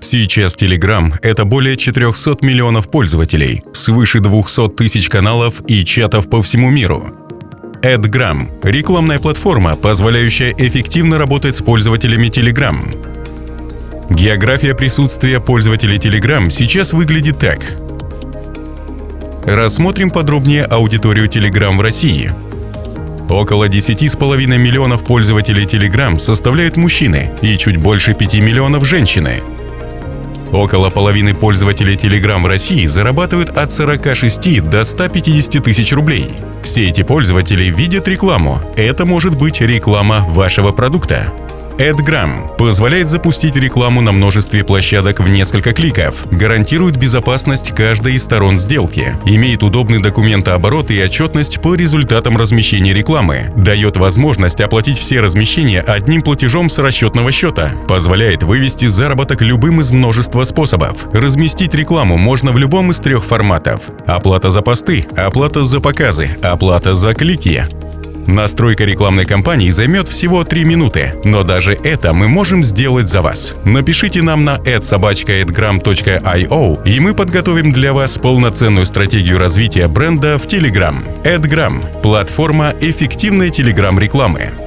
Сейчас Telegram — это более 400 миллионов пользователей, свыше 200 тысяч каналов и чатов по всему миру. AdGram — рекламная платформа, позволяющая эффективно работать с пользователями Telegram. География присутствия пользователей Telegram сейчас выглядит так. Рассмотрим подробнее аудиторию Telegram в России. Около 10,5 миллионов пользователей Telegram составляют мужчины и чуть больше 5 миллионов женщины. Около половины пользователей Telegram в России зарабатывают от 46 до 150 тысяч рублей. Все эти пользователи видят рекламу. Это может быть реклама вашего продукта. AdGram позволяет запустить рекламу на множестве площадок в несколько кликов, гарантирует безопасность каждой из сторон сделки, имеет удобный документооборот и отчетность по результатам размещения рекламы, дает возможность оплатить все размещения одним платежом с расчетного счета, позволяет вывести заработок любым из множества способов. Разместить рекламу можно в любом из трех форматов. Оплата за посты, оплата за показы, оплата за клики. Настройка рекламной кампании займет всего 3 минуты, но даже это мы можем сделать за вас. Напишите нам на adsobachka.adgram.io и мы подготовим для вас полноценную стратегию развития бренда в Telegram. AdGram – платформа эффективной Telegram рекламы.